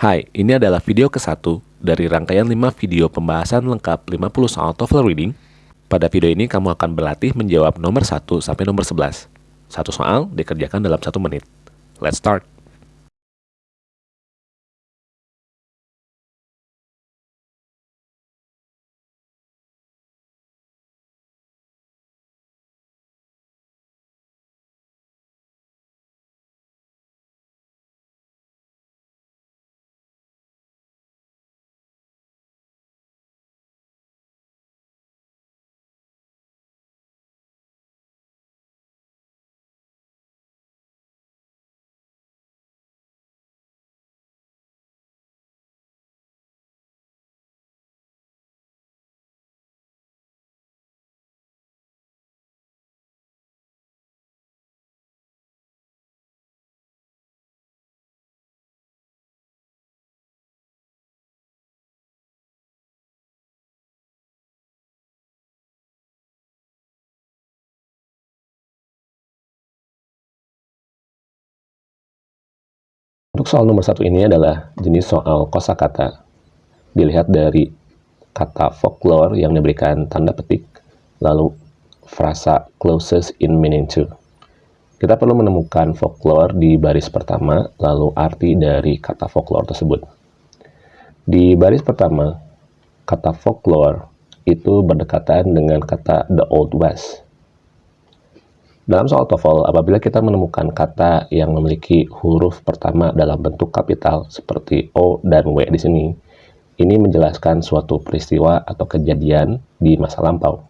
Hai, ini adalah video ke-1 dari rangkaian 5 video pembahasan lengkap 50 soal TOEFL Reading. Pada video ini kamu akan berlatih menjawab nomor 1 sampai nomor 11. Satu soal dikerjakan dalam satu menit. Let's start! Untuk soal nomor satu ini adalah jenis soal kosakata. Dilihat dari kata folklore yang diberikan tanda petik, lalu frasa closest in meaning to. Kita perlu menemukan folklore di baris pertama, lalu arti dari kata folklore tersebut. Di baris pertama, kata folklore itu berdekatan dengan kata the old west dalam soal TOEFL, apabila kita menemukan kata yang memiliki huruf pertama dalam bentuk kapital seperti O dan W di sini, ini menjelaskan suatu peristiwa atau kejadian di masa lampau.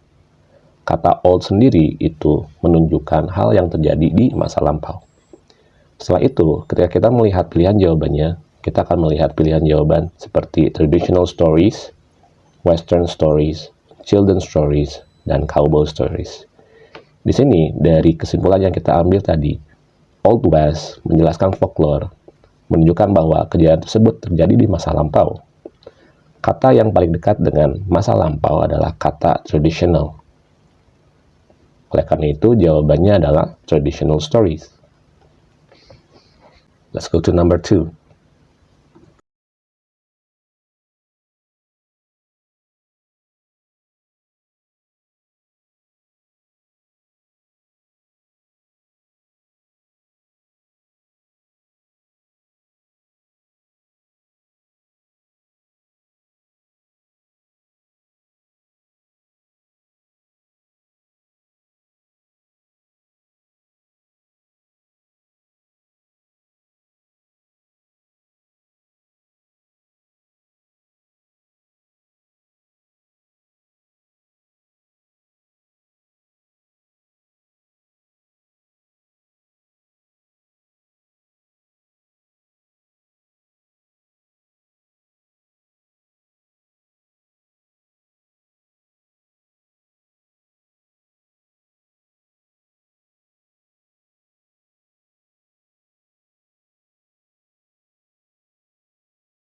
Kata old sendiri itu menunjukkan hal yang terjadi di masa lampau. Setelah itu, ketika kita melihat pilihan jawabannya, kita akan melihat pilihan jawaban seperti traditional stories, western stories, children's stories, dan cowboy stories. Di sini, dari kesimpulan yang kita ambil tadi, Old West menjelaskan folklore, menunjukkan bahwa kejadian tersebut terjadi di masa lampau. Kata yang paling dekat dengan masa lampau adalah kata traditional. Oleh karena itu, jawabannya adalah traditional stories. Let's go to number two.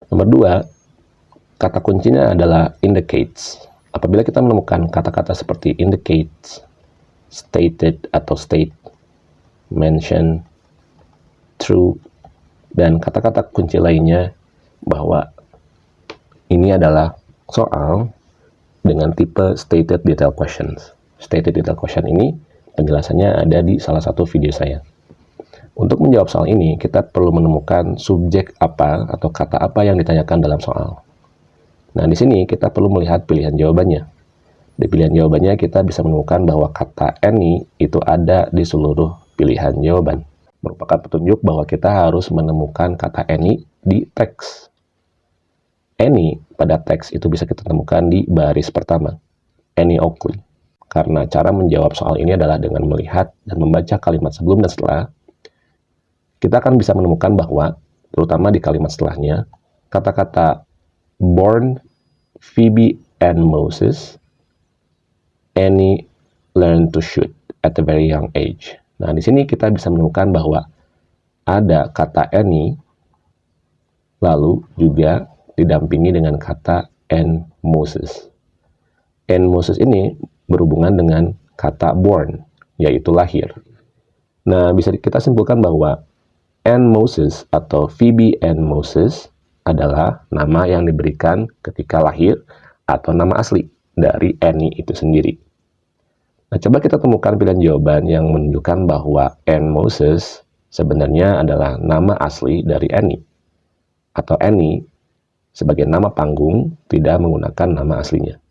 Nomor dua, kata kuncinya adalah indicates. Apabila kita menemukan kata-kata seperti indicates, stated atau state, mention, true, dan kata-kata kunci lainnya bahwa ini adalah soal dengan tipe stated detail questions. Stated detail question ini penjelasannya ada di salah satu video saya. Untuk menjawab soal ini, kita perlu menemukan subjek apa atau kata apa yang ditanyakan dalam soal. Nah, di sini kita perlu melihat pilihan jawabannya. Di pilihan jawabannya, kita bisa menemukan bahwa kata any itu ada di seluruh pilihan jawaban. Merupakan petunjuk bahwa kita harus menemukan kata any di teks. Any pada teks itu bisa kita temukan di baris pertama. Any Oakley. Karena cara menjawab soal ini adalah dengan melihat dan membaca kalimat sebelum dan setelah kita akan bisa menemukan bahwa, terutama di kalimat setelahnya, kata-kata born Phoebe and Moses, Annie learn to shoot at a very young age. Nah, di sini kita bisa menemukan bahwa ada kata Annie, lalu juga didampingi dengan kata and Moses. And Moses ini berhubungan dengan kata born, yaitu lahir. Nah, bisa kita simpulkan bahwa and Moses atau Phoebe and Moses adalah nama yang diberikan ketika lahir atau nama asli dari Annie itu sendiri. Nah, coba kita temukan pilihan jawaban yang menunjukkan bahwa Anne Moses sebenarnya adalah nama asli dari Annie. Atau Annie sebagai nama panggung tidak menggunakan nama aslinya.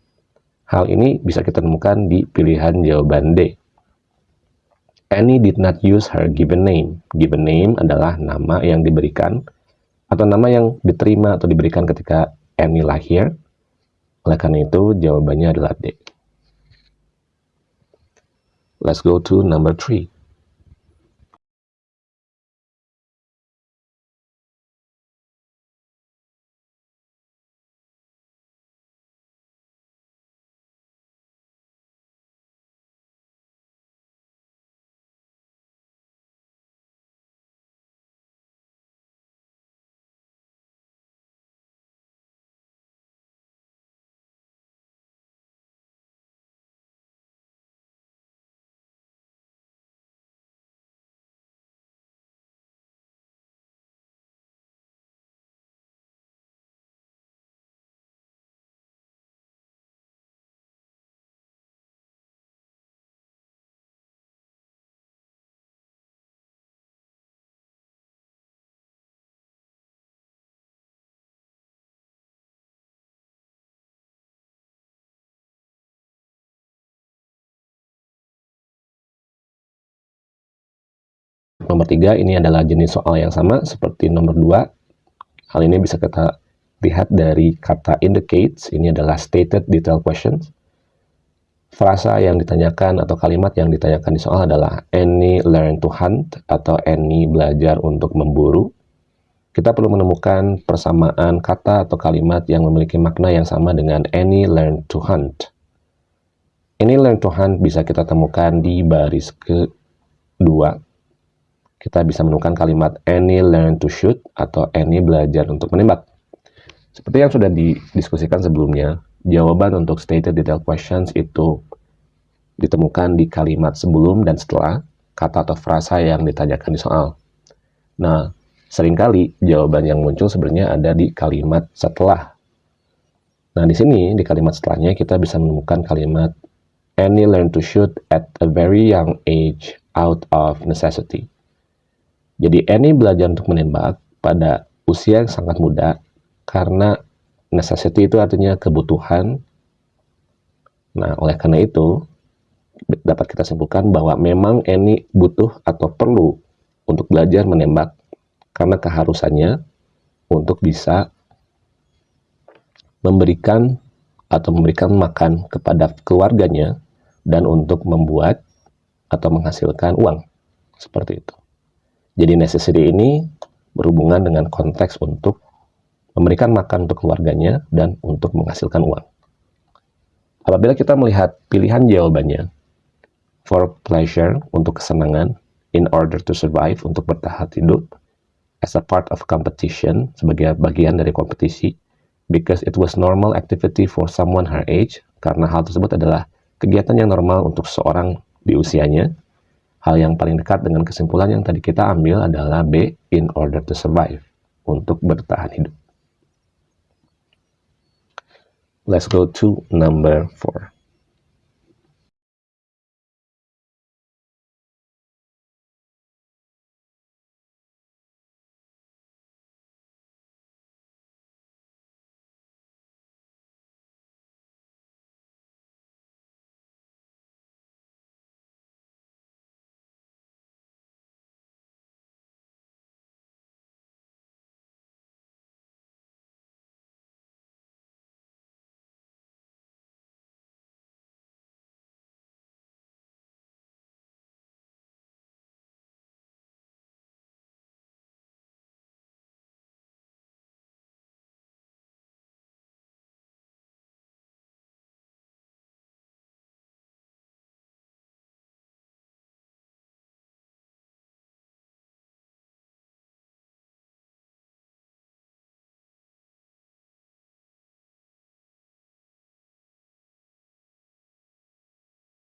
Hal ini bisa kita temukan di pilihan jawaban D. Annie did not use her given name. Given name adalah nama yang diberikan atau nama yang diterima atau diberikan ketika Annie lahir. Oleh karena itu, jawabannya adalah D. Let's go to number three. Nomor tiga ini adalah jenis soal yang sama seperti nomor dua. Hal ini bisa kita lihat dari kata indicates, ini adalah stated detail questions. Frasa yang ditanyakan atau kalimat yang ditanyakan di soal adalah any learn to hunt atau any belajar untuk memburu. Kita perlu menemukan persamaan kata atau kalimat yang memiliki makna yang sama dengan any learn to hunt. Any learn to hunt bisa kita temukan di baris kedua kita bisa menemukan kalimat any learn to shoot atau any belajar untuk menembak. Seperti yang sudah didiskusikan sebelumnya, jawaban untuk stated detail questions itu ditemukan di kalimat sebelum dan setelah kata atau frasa yang ditanyakan di soal. Nah, sering kali jawaban yang muncul sebenarnya ada di kalimat setelah. Nah, di sini, di kalimat setelahnya, kita bisa menemukan kalimat any learn to shoot at a very young age out of necessity. Jadi Annie belajar untuk menembak pada usia yang sangat muda karena necessity itu artinya kebutuhan. Nah, oleh karena itu dapat kita simpulkan bahwa memang Annie butuh atau perlu untuk belajar menembak karena keharusannya untuk bisa memberikan atau memberikan makan kepada keluarganya dan untuk membuat atau menghasilkan uang seperti itu. Jadi necessity ini berhubungan dengan konteks untuk memberikan makan untuk keluarganya dan untuk menghasilkan uang. Apabila kita melihat pilihan jawabannya, for pleasure, untuk kesenangan, in order to survive, untuk bertahan hidup, as a part of competition, sebagai bagian dari kompetisi, because it was normal activity for someone her age, karena hal tersebut adalah kegiatan yang normal untuk seorang di usianya, Hal yang paling dekat dengan kesimpulan yang tadi kita ambil adalah B, in order to survive, untuk bertahan hidup. Let's go to number 4.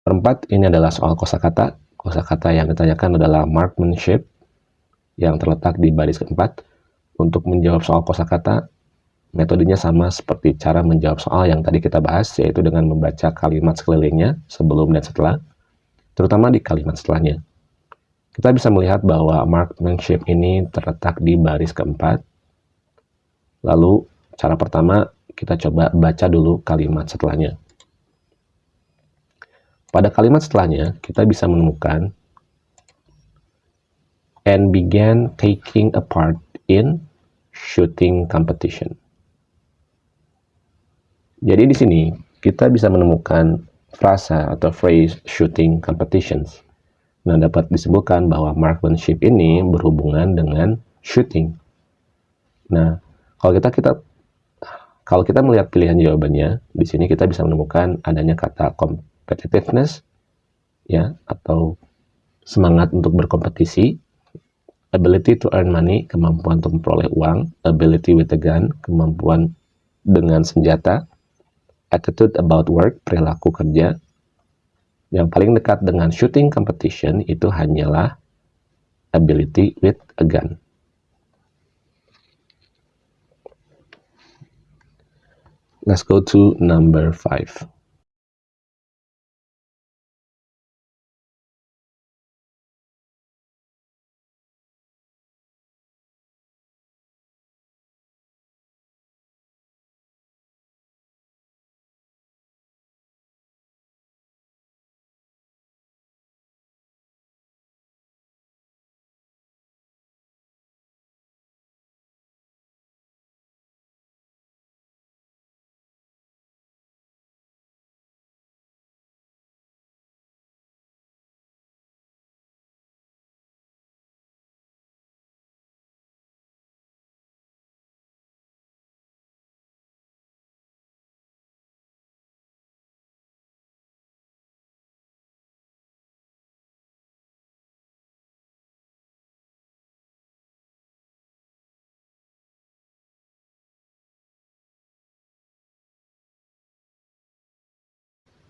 Perempat, ini adalah soal kosakata. Kosakata yang ditanyakan adalah marksmanship yang terletak di baris keempat. Untuk menjawab soal kosakata, metodenya sama seperti cara menjawab soal yang tadi kita bahas, yaitu dengan membaca kalimat sekelilingnya sebelum dan setelah, terutama di kalimat setelahnya. Kita bisa melihat bahwa marksmanship ini terletak di baris keempat. Lalu, cara pertama, kita coba baca dulu kalimat setelahnya. Pada kalimat setelahnya, kita bisa menemukan and began taking a part in shooting competition. Jadi di sini kita bisa menemukan frasa atau phrase shooting competitions. Nah, dapat disebutkan bahwa marksmanship ini berhubungan dengan shooting. Nah, kalau kita kita kalau kita melihat pilihan jawabannya, di sini kita bisa menemukan adanya kata competitiveness ya atau semangat untuk berkompetisi ability to earn money, kemampuan untuk memperoleh uang, ability with a gun, kemampuan dengan senjata, attitude about work, perilaku kerja. Yang paling dekat dengan shooting competition itu hanyalah ability with a gun. Let's go to number five.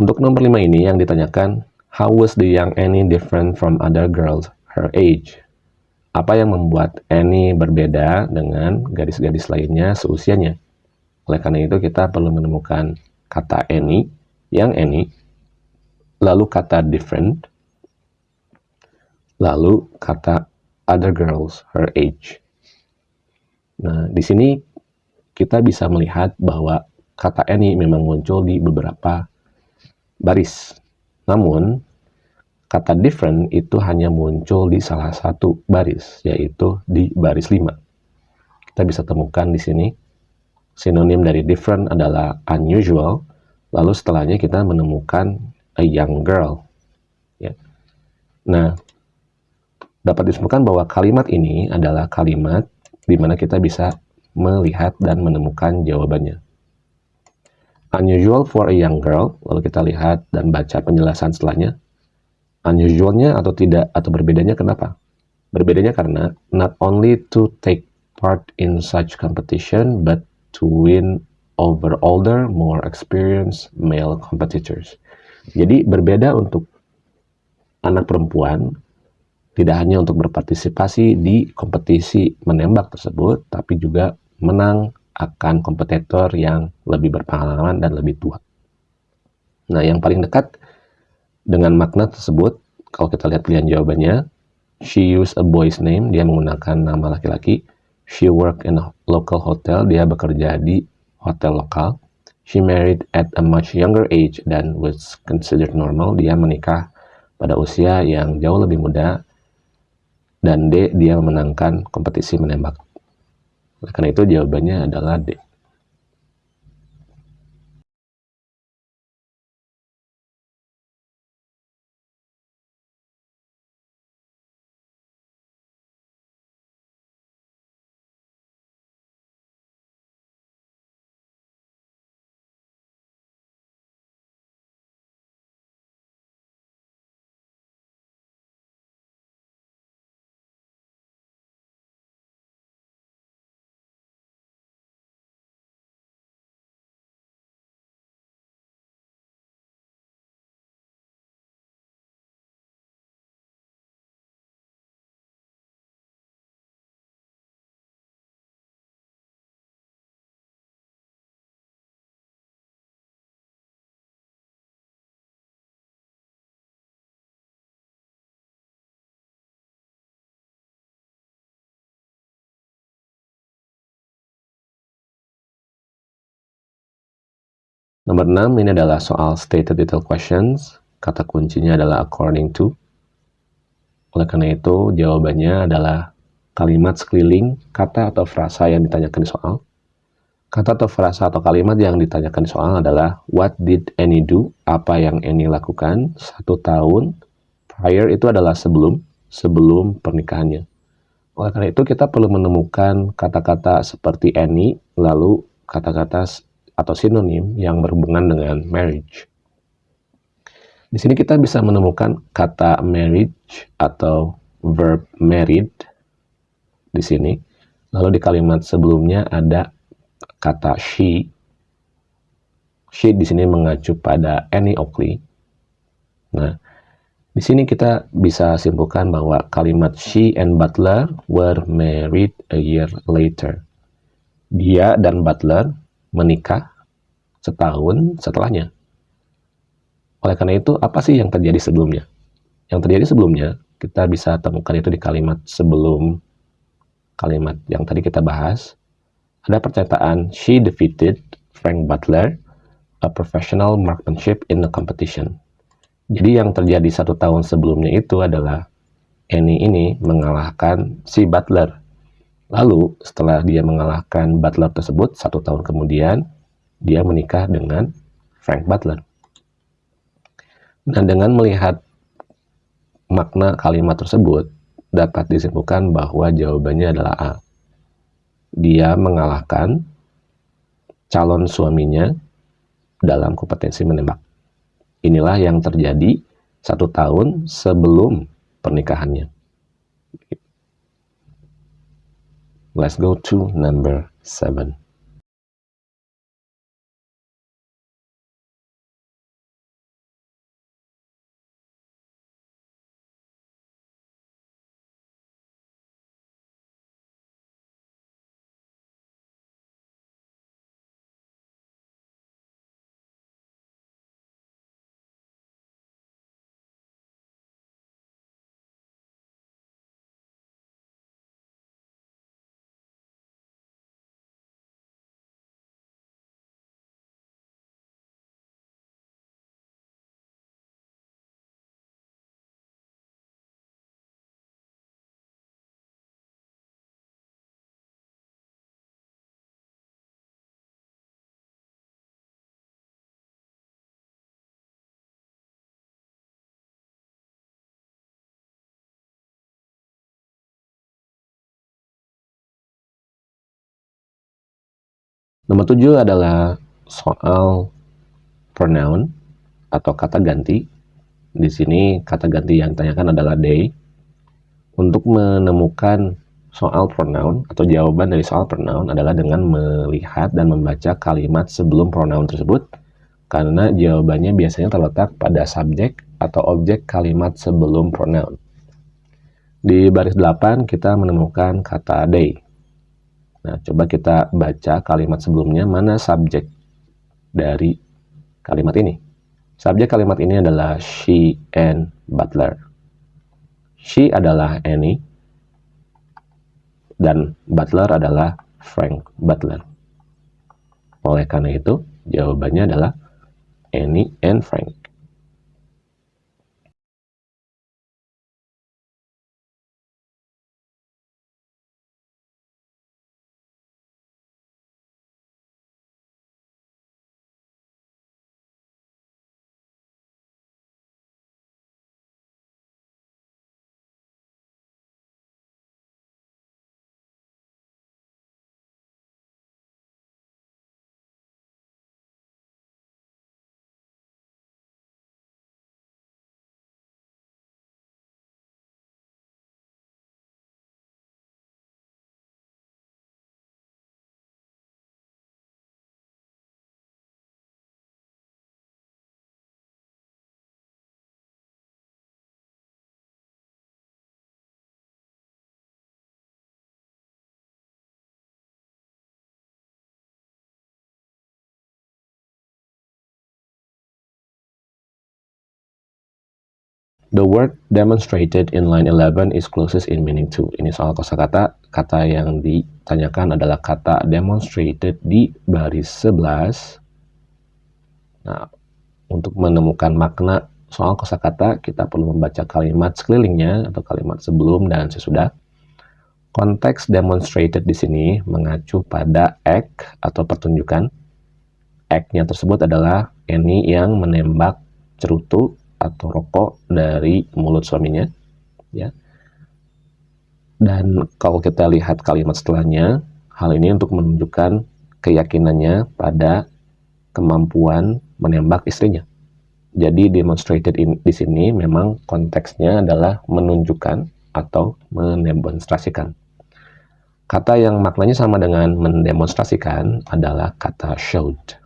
Untuk nomor 5 ini yang ditanyakan, how was the young Annie different from other girls her age? Apa yang membuat Annie berbeda dengan gadis-gadis lainnya seusianya? Oleh karena itu kita perlu menemukan kata Annie, yang Annie, lalu kata different, lalu kata other girls her age. Nah, di sini kita bisa melihat bahwa kata Annie memang muncul di beberapa baris. Namun, kata different itu hanya muncul di salah satu baris, yaitu di baris 5. Kita bisa temukan di sini, sinonim dari different adalah unusual, lalu setelahnya kita menemukan a young girl. Ya. Nah, dapat disebutkan bahwa kalimat ini adalah kalimat di mana kita bisa melihat dan menemukan jawabannya unusual for a young girl, lalu kita lihat dan baca penjelasan setelahnya. Unusualnya atau tidak atau berbedanya kenapa? Berbedanya karena not only to take part in such competition, but to win over older, more experienced male competitors. Jadi berbeda untuk anak perempuan, tidak hanya untuk berpartisipasi di kompetisi menembak tersebut, tapi juga menang akan kompetitor yang lebih berpengalaman dan lebih tua. Nah, yang paling dekat dengan makna tersebut, kalau kita lihat pilihan jawabannya, she used a boy's name, dia menggunakan nama laki-laki. She worked in a local hotel, dia bekerja di hotel lokal. She married at a much younger age than was considered normal, dia menikah pada usia yang jauh lebih muda. Dan D, dia memenangkan kompetisi menembak. Karena itu jawabannya adalah D. Nomor 6 ini adalah soal stated detail questions. Kata kuncinya adalah according to. Oleh karena itu, jawabannya adalah kalimat sekeliling, kata atau frasa yang ditanyakan di soal. Kata atau frasa atau kalimat yang ditanyakan di soal adalah What did Annie do? Apa yang Annie lakukan satu tahun prior itu adalah sebelum sebelum pernikahannya. Oleh karena itu kita perlu menemukan kata-kata seperti Annie lalu kata-kata atau sinonim yang berhubungan dengan marriage. Di sini kita bisa menemukan kata marriage atau verb married di sini. Lalu di kalimat sebelumnya ada kata she. She di sini mengacu pada Annie Oakley. Nah, di sini kita bisa simpulkan bahwa kalimat she and Butler were married a year later. Dia dan Butler menikah setahun setelahnya. Oleh karena itu, apa sih yang terjadi sebelumnya? Yang terjadi sebelumnya, kita bisa temukan itu di kalimat sebelum kalimat yang tadi kita bahas. Ada pernyataan, she defeated Frank Butler, a professional marksmanship in the competition. Jadi yang terjadi satu tahun sebelumnya itu adalah Annie ini mengalahkan si Butler Lalu setelah dia mengalahkan Butler tersebut, satu tahun kemudian dia menikah dengan Frank Butler. Dan dengan melihat makna kalimat tersebut, dapat disimpulkan bahwa jawabannya adalah A. Dia mengalahkan calon suaminya dalam kompetensi menembak. Inilah yang terjadi satu tahun sebelum pernikahannya. Let's go to number 7. Nomor tujuh adalah soal pronoun atau kata ganti. Di sini kata ganti yang ditanyakan adalah they. Untuk menemukan soal pronoun atau jawaban dari soal pronoun adalah dengan melihat dan membaca kalimat sebelum pronoun tersebut karena jawabannya biasanya terletak pada subjek atau objek kalimat sebelum pronoun. Di baris 8 kita menemukan kata they. Nah, coba kita baca kalimat sebelumnya, mana subjek dari kalimat ini. Subjek kalimat ini adalah she and Butler. She adalah Annie, dan Butler adalah Frank Butler. Oleh karena itu, jawabannya adalah Annie and Frank. The word demonstrated in line 11 is closest in meaning to. Ini soal kosakata. Kata yang ditanyakan adalah kata demonstrated di baris 11 Nah, untuk menemukan makna soal kosakata, kita perlu membaca kalimat sekelilingnya atau kalimat sebelum dan sesudah. Konteks demonstrated di sini mengacu pada act atau pertunjukan. Act-nya tersebut adalah Annie yang menembak cerutu atau rokok dari mulut suaminya, ya. Dan kalau kita lihat kalimat setelahnya, hal ini untuk menunjukkan keyakinannya pada kemampuan menembak istrinya. Jadi demonstrated in, di sini memang konteksnya adalah menunjukkan atau mendemonstrasikan. Kata yang maknanya sama dengan mendemonstrasikan adalah kata showed.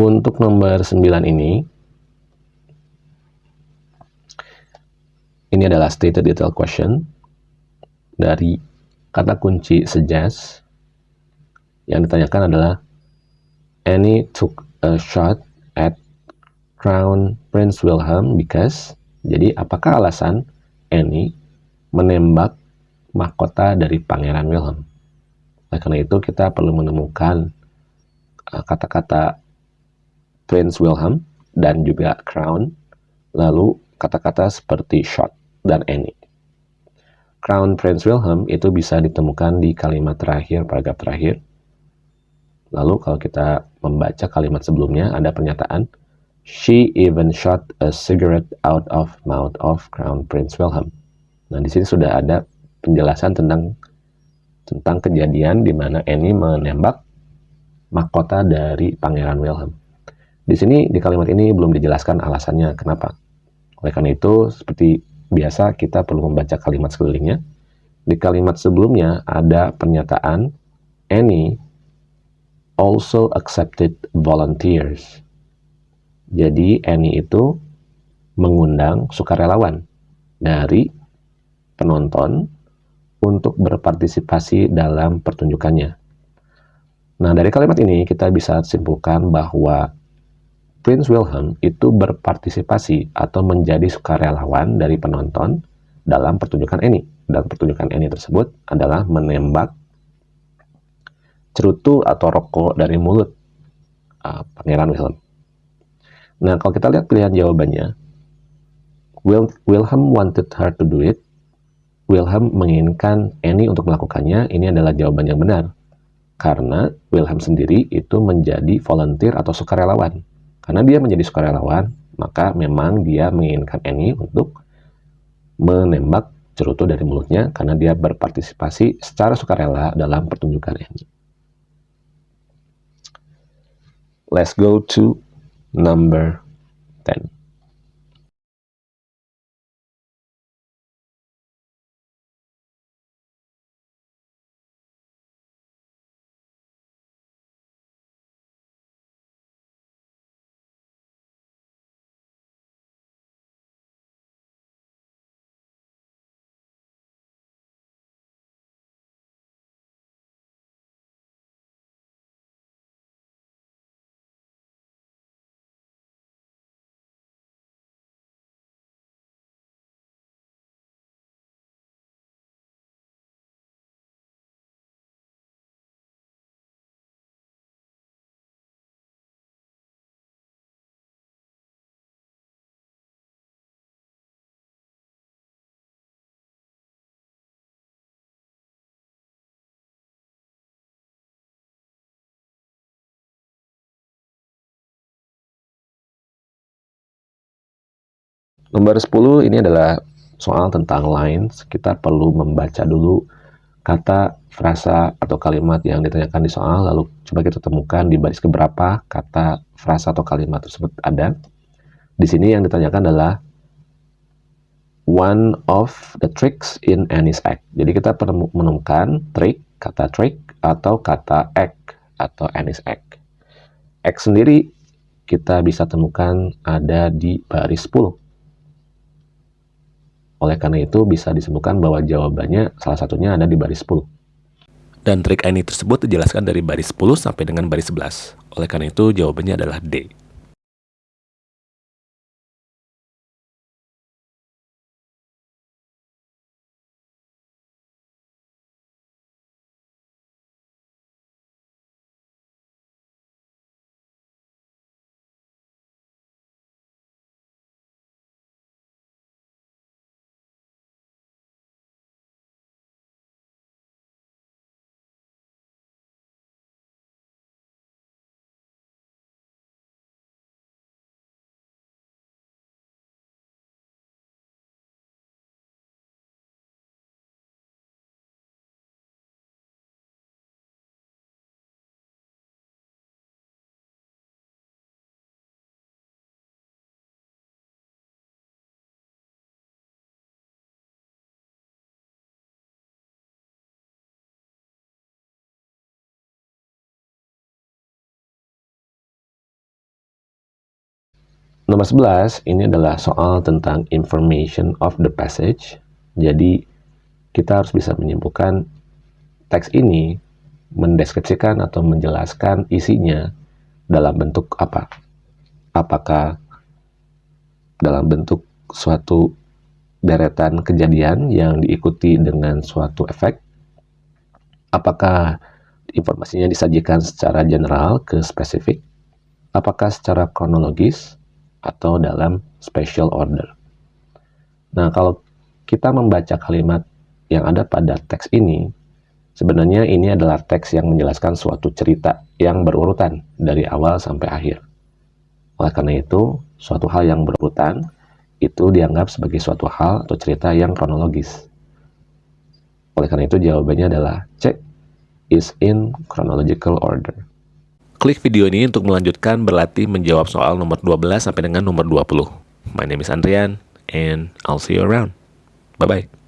Untuk nomor 9 ini, ini adalah stated detail question dari kata kunci suggest. Yang ditanyakan adalah, Annie took a shot at Crown Prince Wilhelm because, jadi apakah alasan Annie menembak mahkota dari Pangeran Wilhelm? Oleh karena itu, kita perlu menemukan uh, kata-kata uh, Prince Wilhelm dan juga Crown, lalu kata-kata seperti shot dan any. Crown Prince Wilhelm itu bisa ditemukan di kalimat terakhir, paragraf terakhir. Lalu kalau kita membaca kalimat sebelumnya, ada pernyataan, She even shot a cigarette out of mouth of Crown Prince Wilhelm. Nah, di sini sudah ada penjelasan tentang tentang kejadian di mana Annie menembak mahkota dari Pangeran Wilhelm. Di sini, di kalimat ini belum dijelaskan alasannya kenapa. Oleh karena itu, seperti biasa kita perlu membaca kalimat sekelilingnya. Di kalimat sebelumnya ada pernyataan Annie also accepted volunteers. Jadi Annie itu mengundang sukarelawan dari penonton untuk berpartisipasi dalam pertunjukannya. Nah, dari kalimat ini kita bisa simpulkan bahwa Prince Wilhelm itu berpartisipasi atau menjadi sukarelawan dari penonton dalam pertunjukan ini. Dan pertunjukan ini tersebut adalah menembak cerutu atau rokok dari mulut uh, Pangeran Wilhelm. Nah, kalau kita lihat pilihan jawabannya, Wil Wilhelm wanted her to do it. Wilhelm menginginkan Annie untuk melakukannya. Ini adalah jawaban yang benar. Karena Wilhelm sendiri itu menjadi volunteer atau sukarelawan karena dia menjadi sukarelawan, maka memang dia menginginkan Annie untuk menembak cerutu dari mulutnya karena dia berpartisipasi secara sukarela dalam pertunjukan Annie. Let's go to number 10. Nomor 10 ini adalah soal tentang lines. Kita perlu membaca dulu kata, frasa, atau kalimat yang ditanyakan di soal, lalu coba kita temukan di baris keberapa kata, frasa, atau kalimat tersebut ada. Di sini yang ditanyakan adalah one of the tricks in Annie's act. Jadi kita perlu menemukan trick, kata trick, atau kata act, atau Annie's act. Act sendiri kita bisa temukan ada di baris 10. Oleh karena itu bisa disebutkan bahwa jawabannya salah satunya ada di baris 10. Dan trik Annie tersebut dijelaskan dari baris 10 sampai dengan baris 11. Oleh karena itu jawabannya adalah D. Nomor 11 ini adalah soal tentang information of the passage. Jadi kita harus bisa menyimpulkan teks ini mendeskripsikan atau menjelaskan isinya dalam bentuk apa. Apakah dalam bentuk suatu deretan kejadian yang diikuti dengan suatu efek? Apakah informasinya disajikan secara general ke spesifik? Apakah secara kronologis? Atau dalam special order. Nah, kalau kita membaca kalimat yang ada pada teks ini, sebenarnya ini adalah teks yang menjelaskan suatu cerita yang berurutan dari awal sampai akhir. Oleh karena itu, suatu hal yang berurutan itu dianggap sebagai suatu hal atau cerita yang kronologis. Oleh karena itu, jawabannya adalah C, is in chronological order. Klik video ini untuk melanjutkan berlatih menjawab soal nomor 12 sampai dengan nomor 20. My name is Andrian, and I'll see you around. Bye-bye.